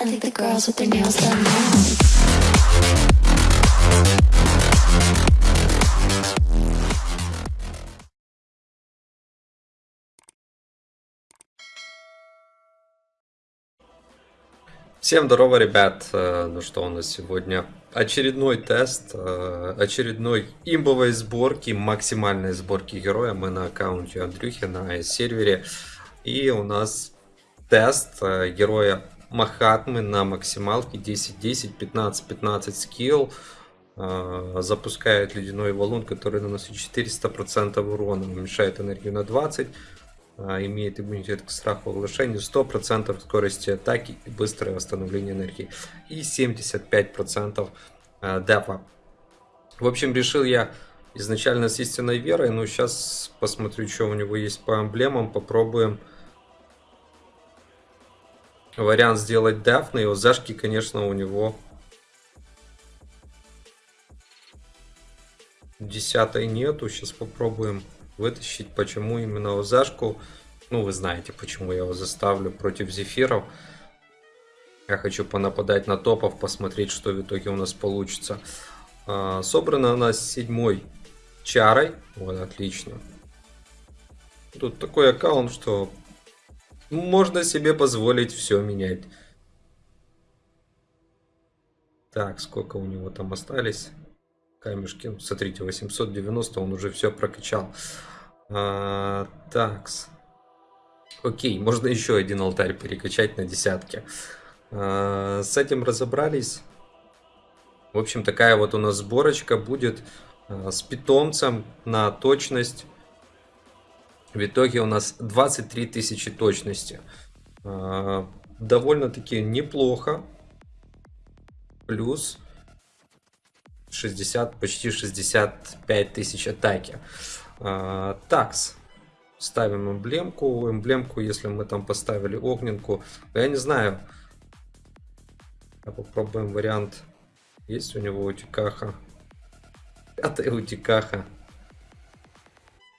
I think the girls with their nails done now. Всем здорово, ребят! Э, Ну что у нас сегодня? Очередной тест, э, очередной имбовой сборки, максимальной сборки героя. Мы на аккаунте Андрюхи на сервере. И у нас тест э, героя Махатмы на максималке 10-10, 15-15 скилл. Э, Запускает ледяной валун, который наносит 400% урона, уменьшает энергию на 20%. А, имеет иммунитет к страху оглашению, 100% скорости атаки и быстрое восстановление энергии и 75% а, дефа. В общем, решил я изначально с истинной верой, но сейчас посмотрю, что у него есть по эмблемам, попробуем вариант сделать деф, на зашки, конечно, у него десятой нету, сейчас попробуем вытащить, почему именно Озашку. Ну, вы знаете, почему я его заставлю против Зефиров. Я хочу понападать на топов, посмотреть, что в итоге у нас получится. А, собрана она с седьмой чарой. Вот, отлично. Тут такой аккаунт, что можно себе позволить все менять. Так, сколько у него там остались? камешки. Смотрите, 890, он уже все прокачал. А, такс. Окей, можно еще один алтарь перекачать на десятки. А, с этим разобрались. В общем, такая вот у нас сборочка будет а, с питомцем на точность. В итоге у нас 23 тысячи точности. А, Довольно-таки неплохо. Плюс 60, почти 65 тысяч атаки. А, такс. Ставим эмблемку. Эмблемку, если мы там поставили огненку. Я не знаю. Попробуем вариант. Есть у него утикаха. Пятая утикаха.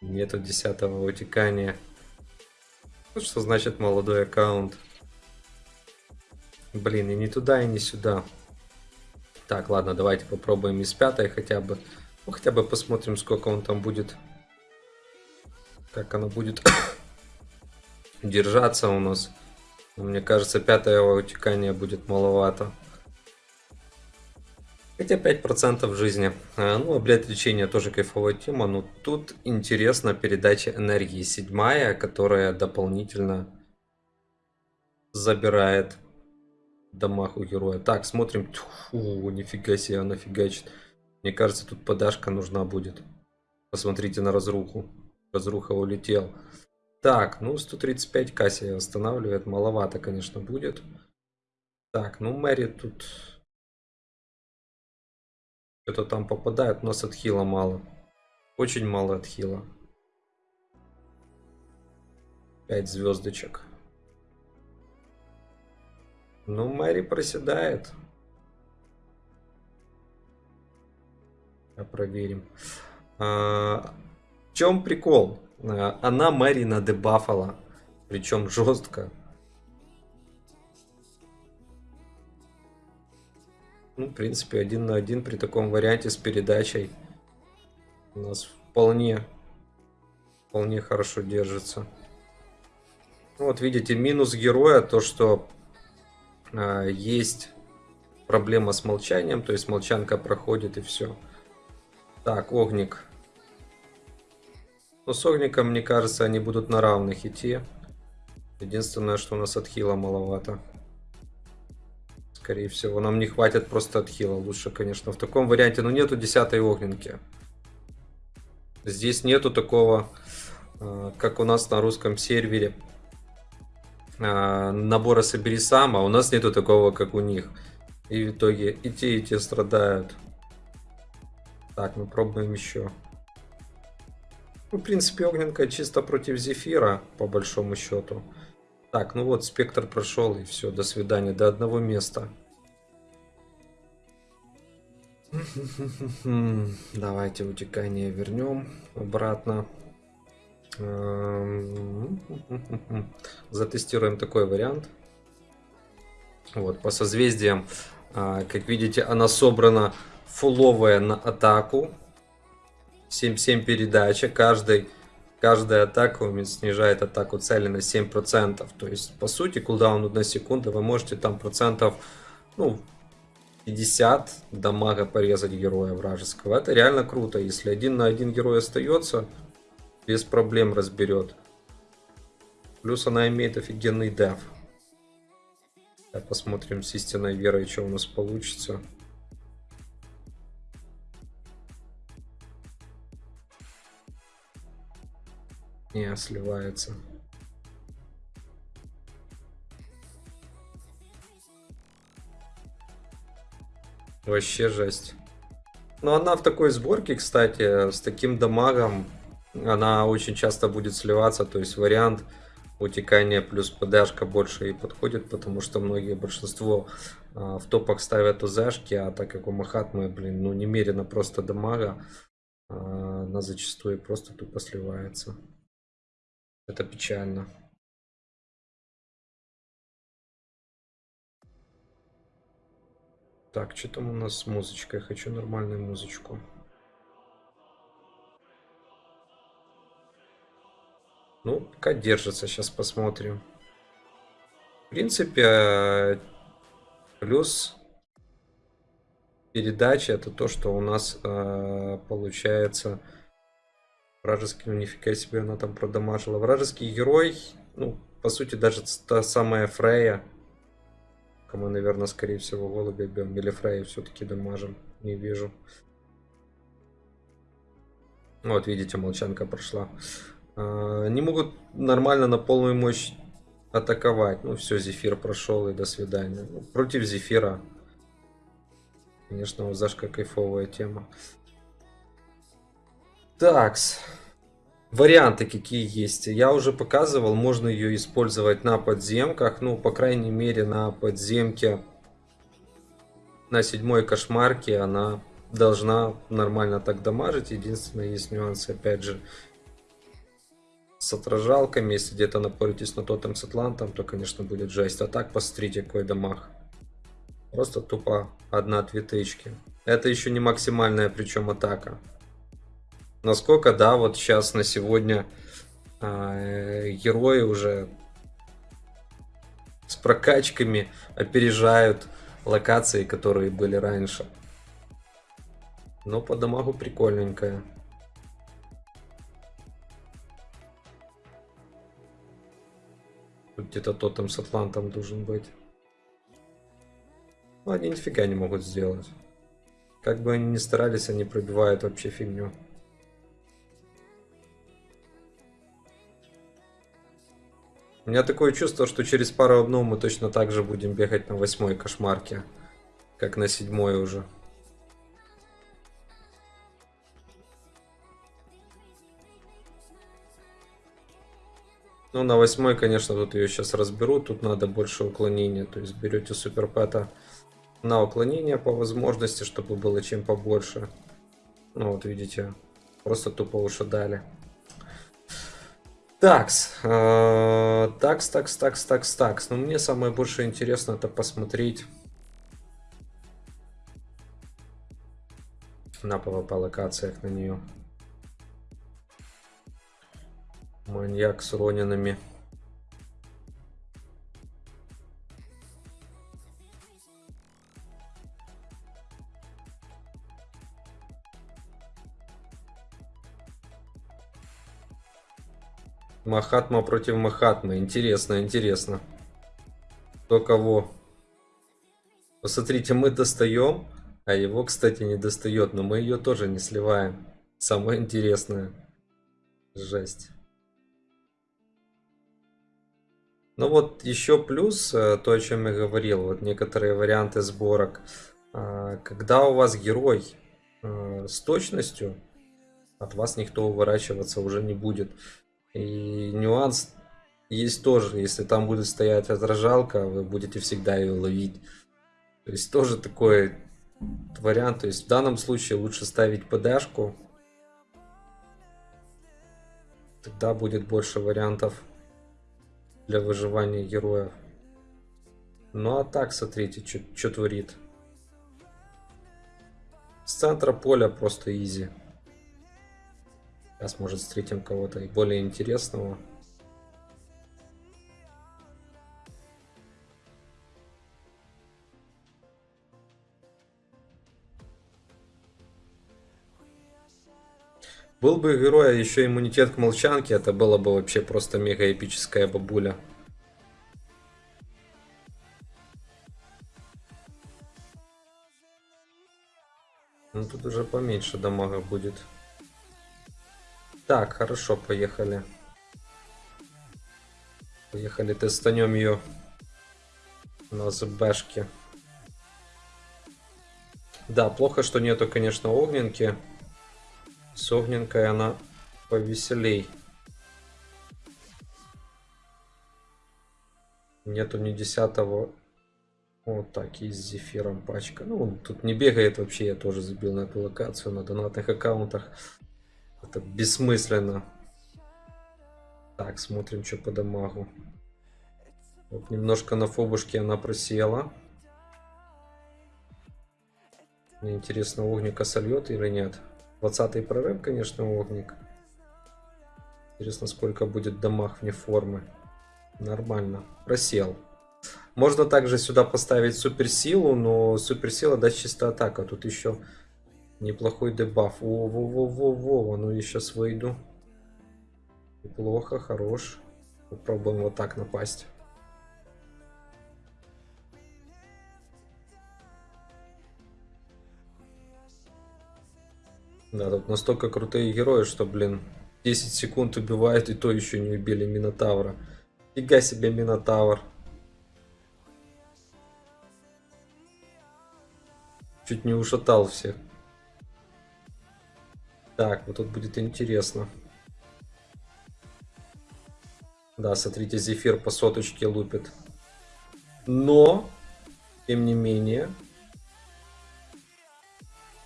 Нету десятого утекания. Ну, что значит молодой аккаунт? Блин, и не туда, и не сюда. Так, ладно, давайте попробуем из пятой хотя бы. Ну, хотя бы посмотрим, сколько он там будет. Как оно будет держаться у нас. Мне кажется, пятое утекание будет маловато. Хотя 5% жизни. А, ну, облет лечения тоже кайфовая тема. Но тут интересна передача энергии. Седьмая, которая дополнительно забирает дамаг у героя. Так, смотрим. Фу, нифига себе, она фигачит. Мне кажется, тут подашка нужна будет. Посмотрите на разруху. Разруха улетел. Так, ну 135 Кассия восстанавливает. Маловато, конечно, будет. Так, ну Мэри тут... Что-то там попадает. У нас отхила мало. Очень мало отхила. 5 звездочек. Ну, Мэри проседает. Проверим. А, в чем прикол? А, она Мэри надебафала. Причем жестко. Ну, в принципе, один на один при таком варианте с передачей у нас вполне, вполне хорошо держится. Ну, вот видите, минус героя, то что а, есть проблема с молчанием, то есть молчанка проходит и все. Так, огник. Ну, с огником, мне кажется, они будут на равных идти. Единственное, что у нас отхила маловато. Скорее всего, нам не хватит просто отхила. Лучше, конечно, в таком варианте. Но нету десятой огненки. Здесь нету такого, а, как у нас на русском сервере а, набора собери сам, а у нас нету такого, как у них. И в итоге и те, и те страдают. Так, мы пробуем еще. Ну, в принципе, огненка чисто против Зефира, по большому счету. Так, ну вот, спектр прошел, и все, до свидания, до одного места. Давайте утекание вернем обратно. Эм, затестируем такой вариант. Вот, по созвездиям, а, как видите, она собрана фуловая на атаку. 7-7 передача. Каждый, каждая атака снижает атаку цели на 7%. То есть, по сути, кулдаун 1 секунда, вы можете там процентов, ну, 50 дамага порезать героя вражеского. Это реально круто. Если один на один герой остается, без проблем разберет. Плюс она имеет офигенный деф. Посмотрим с истинной верой, что у нас получится. Не, сливается. Вообще жесть. Но она в такой сборке, кстати, с таким дамагом, она очень часто будет сливаться. То есть вариант утекания плюс ПДшка больше и подходит, потому что многие, большинство а, в топах ставят УЗшки, а так как у Махатмы, блин, ну немерено просто дамага, а, она зачастую просто тупо сливается. Это печально. Так, что там у нас с музычкой? Хочу нормальную музычку. Ну, пока держится, сейчас посмотрим. В принципе, плюс передача это то, что у нас э, получается вражеский, ну нифига себе она там продамажила. Вражеский герой, ну, по сути, даже та самая Фрея, мы, наверное, скорее всего, голубя бьем. Или Фрея все-таки дамажим. Не вижу. Вот, видите, молчанка прошла. А, не могут нормально на полную мощь атаковать. Ну, все, Зефир прошел и до свидания. Ну, против Зефира. Конечно, Узашка кайфовая тема. Такс. Варианты какие есть. Я уже показывал, можно ее использовать на подземках. Ну, по крайней мере, на подземке на седьмой кошмарке она должна нормально так дамажить. Единственное, есть нюансы, опять же, с отражалками. Если где-то напоритесь на тотем с атлантом, то, конечно, будет жесть. А так, посмотрите, какой дамаг. Просто тупо одна-две тычки. Это еще не максимальная, причем атака. Насколько, да, вот сейчас на сегодня э, герои уже с прокачками опережают локации, которые были раньше. Но по дамагу прикольненькая. Где-то тот там с Атлантом должен быть. Но они нифига не могут сделать. Как бы они ни старались, они пробивают вообще фигню. У меня такое чувство, что через пару обнов мы точно так же будем бегать на восьмой кошмарке, как на седьмой уже. Ну, на восьмой, конечно, тут ее сейчас разберут. Тут надо больше уклонения. То есть берете суперпэта на уклонение по возможности, чтобы было чем побольше. Ну, вот видите, просто тупо уши дали. Такс. Э, такс, такс, такс, такс, такс. Но мне самое больше интересно это посмотреть на PvP локациях на нее. Маньяк с ронинами. Махатма против Махатмы. Интересно, интересно. Кто кого? Посмотрите, мы достаем, а его, кстати, не достает. Но мы ее тоже не сливаем. Самое интересное. Жесть. Ну вот еще плюс, э, то, о чем я говорил, вот некоторые варианты сборок. А, когда у вас герой э, с точностью, от вас никто уворачиваться уже не будет. И нюанс есть тоже, если там будет стоять отражалка, вы будете всегда ее ловить. То есть тоже такой вариант. То есть в данном случае лучше ставить ПДшку. Тогда будет больше вариантов для выживания героев. Ну а так, смотрите, что творит. С центра поля просто изи. Сейчас, может, встретим кого-то и более интересного. Был бы героя еще иммунитет к молчанке, это было бы вообще просто мега эпическая бабуля. Ну тут уже поменьше дамага будет. Так, хорошо, поехали. Поехали, тестанем ее на ЗБшке. Да, плохо, что нету, конечно, огненки. С огненкой она повеселей. Нету ни десятого. Вот так, и с зефиром пачка. Ну, он тут не бегает вообще, я тоже забил на эту локацию на донатных аккаунтах. Это бессмысленно. Так, смотрим, что по дамагу. Вот немножко на фобушке она просела. Мне интересно, огника сольет или нет. 20 прорыв, конечно, огник. Интересно, сколько будет дамаг вне формы. Нормально. Просел. Можно также сюда поставить суперсилу, но суперсила даст чисто атака. Тут еще неплохой дебаф. Во-во-во-во-во, ну я сейчас выйду. Неплохо, хорош. Попробуем вот так напасть. Да, тут настолько крутые герои, что, блин, 10 секунд убивают, и то еще не убили Минотавра. Фига себе Минотавр. Чуть не ушатал всех. Так, вот тут будет интересно. Да, смотрите, Зефир по соточке лупит. Но, тем не менее,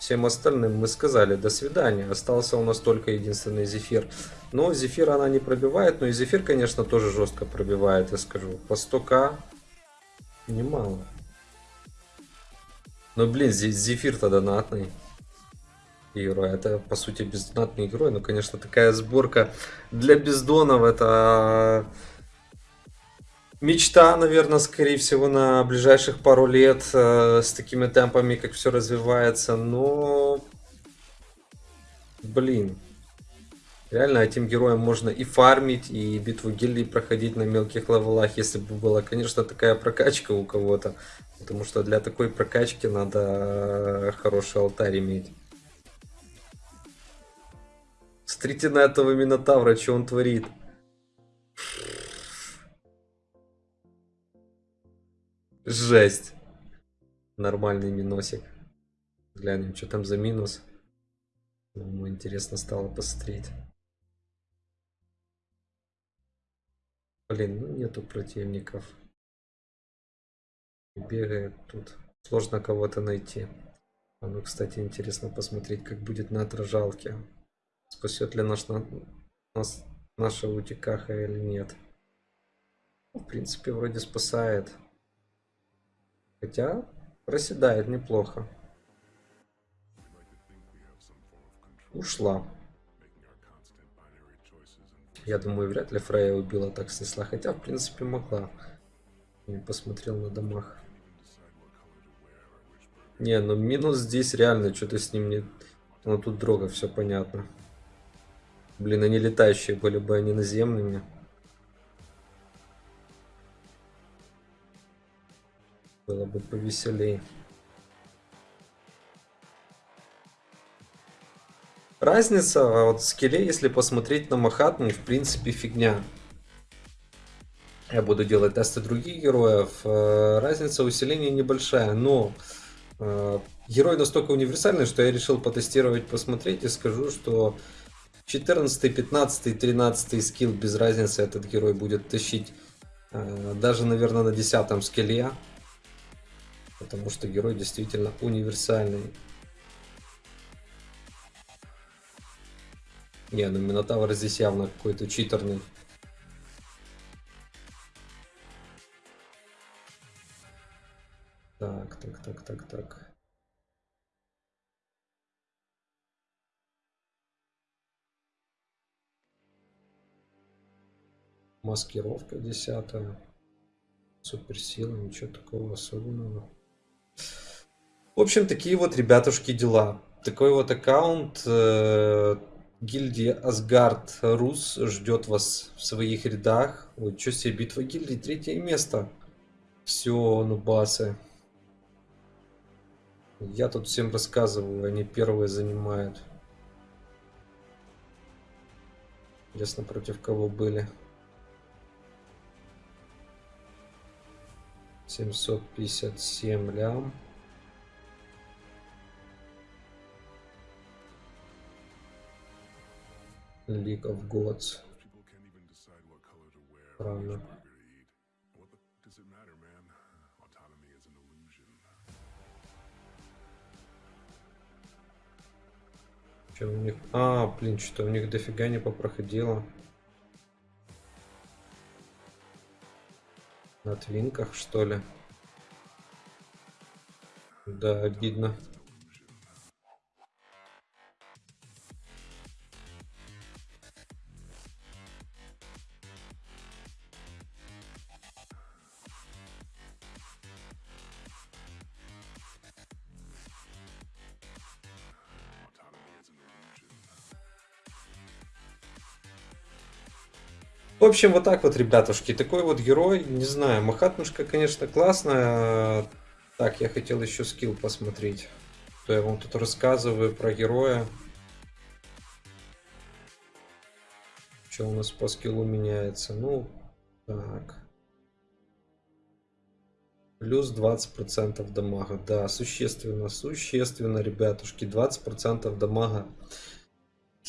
Всем остальным мы сказали до свидания. Остался у нас только единственный Зефир. Но Зефир она не пробивает. Но и Зефир, конечно, тоже жестко пробивает, я скажу. По 100к немало. Но, блин, Зефир-то донатный герой. Это, по сути, бездонатный герой. Ну, конечно, такая сборка для бездонов. Это Мечта, наверное, скорее всего, на ближайших пару лет э, с такими темпами, как все развивается, но... Блин. Реально этим героям можно и фармить, и битву гильдии проходить на мелких левелах, если бы была, конечно, такая прокачка у кого-то. Потому что для такой прокачки надо хороший алтарь иметь. Смотрите на этого Минотавра, что он творит. Жесть. Нормальный минусик. Глянем, что там за минус. Ему интересно стало посмотреть. Блин, ну нету противников. Бегает тут. Сложно кого-то найти. А ну, кстати, интересно посмотреть, как будет на отражалке. Спасет ли наш, на, нас, наша утикаха или нет. В принципе, вроде спасает. Хотя проседает неплохо. Ушла. Я думаю, вряд ли Фрея убила так снесла. Хотя, в принципе, могла. Не посмотрел на домах. Не, ну минус здесь реально, что-то с ним не... Ну тут дрога, все понятно. Блин, они летающие были бы, они наземными. Было бы повеселее. Разница а вот в скилле, если посмотреть на Махатму, в принципе фигня. Я буду делать тесты других героев. Э, разница усиления небольшая, но э, герой настолько универсальный, что я решил потестировать, посмотреть и скажу, что 14, 15, 13 скилл без разницы этот герой будет тащить э, даже, наверное, на 10 скилле. Потому что герой действительно универсальный. Не, ну Минотавр здесь явно какой-то читерный. Так, так, так, так, так. Маскировка десятая. Суперсила, ничего такого особенного. В общем, такие вот, ребятушки, дела. Такой вот аккаунт. Э, гильдия Асгард Рус ждет вас в своих рядах. Ой, что себе, битва гильдии, третье место. Все, нубасы. Я тут всем рассказываю, они первые занимают. Ясно, против кого были. 757 лям. League of Gods. Правильно. Что у них... А, блин, что у них дофига не попроходило. На твинках, что ли? Да, обидно. В общем, вот так вот, ребятушки. Такой вот герой. Не знаю, Махатмушка, конечно, классная. Так, я хотел еще скилл посмотреть. То я вам тут рассказываю про героя. Что у нас по скиллу меняется? Ну, так. Плюс 20% дамага. Да, существенно, существенно, ребятушки. 20% дамага.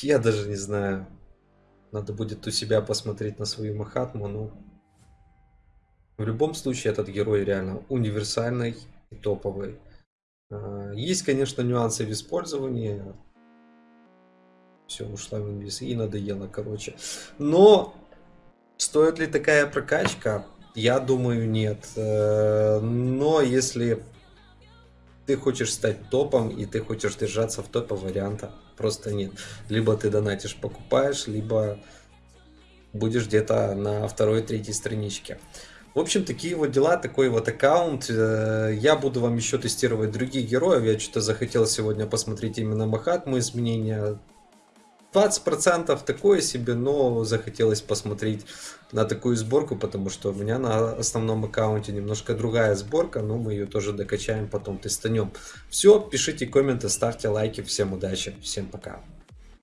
Я даже не знаю. Надо будет у себя посмотреть на свою Махатму, ну... В любом случае, этот герой реально универсальный и топовый. А, Есть, конечно, нюансы в использовании. Все, ушла в инвиз и надоело, короче. Но стоит ли такая прокачка? Я думаю, нет. Э, Но если ты хочешь стать топом и ты хочешь держаться в топе варианта просто нет. Либо ты донатишь, покупаешь, либо будешь где-то на второй, третьей страничке. В общем, такие вот дела, такой вот аккаунт. Э, Я буду вам еще тестировать других героев. Я что-то захотел сегодня посмотреть именно Махатму изменения. 20% такое себе, но захотелось посмотреть на такую сборку, потому что у меня на основном аккаунте немножко другая сборка, но мы ее тоже докачаем, потом тестанем. Все, пишите комменты, ставьте лайки, всем удачи, всем пока.